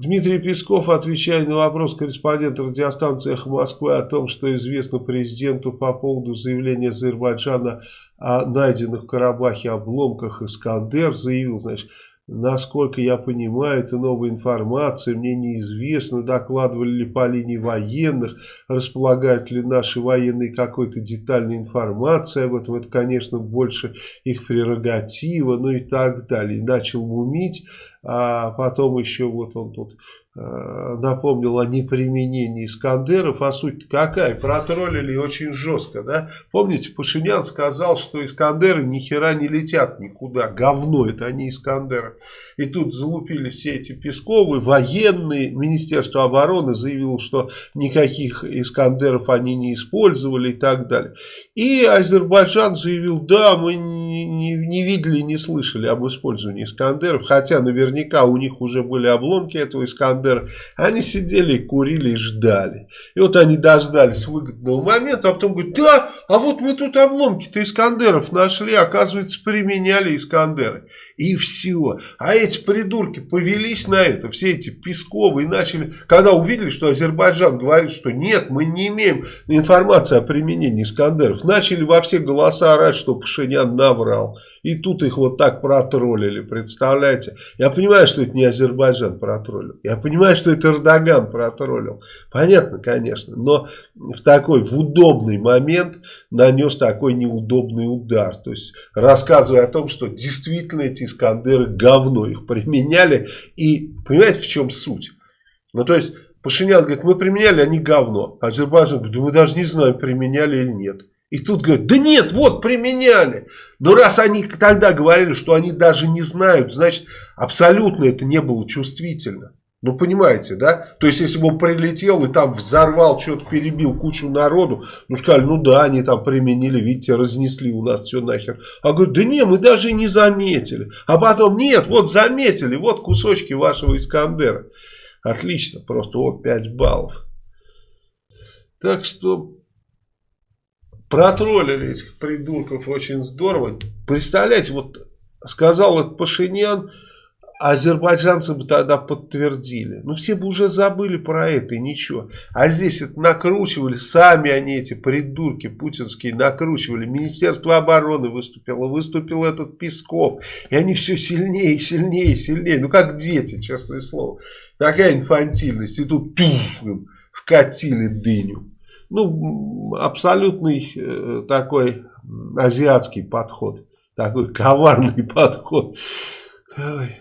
Дмитрий Песков, отвечая на вопрос корреспондента радиостанции «Эхо Москвы» о том, что известно президенту по поводу заявления Азербайджана о найденных в Карабахе обломках «Искандер», заявил, значит, Насколько я понимаю, это новая информация, мне неизвестно, докладывали ли по линии военных, располагают ли наши военные какой-то детальной информацией об этом. Это, конечно, больше их прерогатива, ну и так далее. начал мумить, а потом еще вот он тут напомнил о неприменении Искандеров, а суть какая? Протроллили очень жестко, да? Помните, Пашинян сказал, что Искандеры ни хера не летят никуда, говно это они Искандеры. И тут залупили все эти Песковы, военные, Министерство обороны заявило, что никаких Искандеров они не использовали и так далее. И Азербайджан заявил, да, мы не, не, не видели, не слышали об использовании Искандеров, хотя наверняка у них уже были обломки этого Искандера, Искандер, они сидели, курили и ждали. И вот они дождались выгодного момента, а потом говорят, да, а вот мы тут обломки-то Искандеров нашли, оказывается, применяли Искандеры. И все. А эти придурки повелись на это, все эти Песковы, и начали, когда увидели, что Азербайджан говорит, что нет, мы не имеем информации о применении Искандеров, начали во все голоса орать, что Пашинян наврал. И тут их вот так протроллили, представляете? Я понимаю, что это не Азербайджан протроллил. Я понимаю, что это Эрдоган протроллил. Понятно, конечно. Но в такой, в удобный момент нанес такой неудобный удар. То есть, рассказывая о том, что действительно эти Искандеры говно их применяли. И понимаете, в чем суть? Ну, то есть, Пашинян говорит, мы применяли, они говно. Азербайджан говорит, мы даже не знаем, применяли или нет. И тут говорят, да нет, вот применяли. Но раз они тогда говорили, что они даже не знают, значит абсолютно это не было чувствительно. Ну, понимаете, да? То есть, если бы он прилетел и там взорвал, что-то перебил кучу народу, ну, сказали, ну да, они там применили, видите, разнесли у нас все нахер. А говорят, да не, мы даже не заметили. А потом, нет, вот заметили, вот кусочки вашего Искандера. Отлично, просто вот 5 баллов. Так что протроллили этих придурков очень здорово. Представляете, вот сказал этот Пашинян, азербайджанцы бы тогда подтвердили. Ну, все бы уже забыли про это и ничего. А здесь это накручивали, сами они, эти придурки путинские, накручивали. Министерство обороны выступило, выступил этот Песков. И они все сильнее, сильнее, сильнее. Ну, как дети, честное слово. Такая инфантильность. И тут туф, вкатили дыню. Ну, абсолютный э, такой азиатский подход. Такой коварный подход. Ой.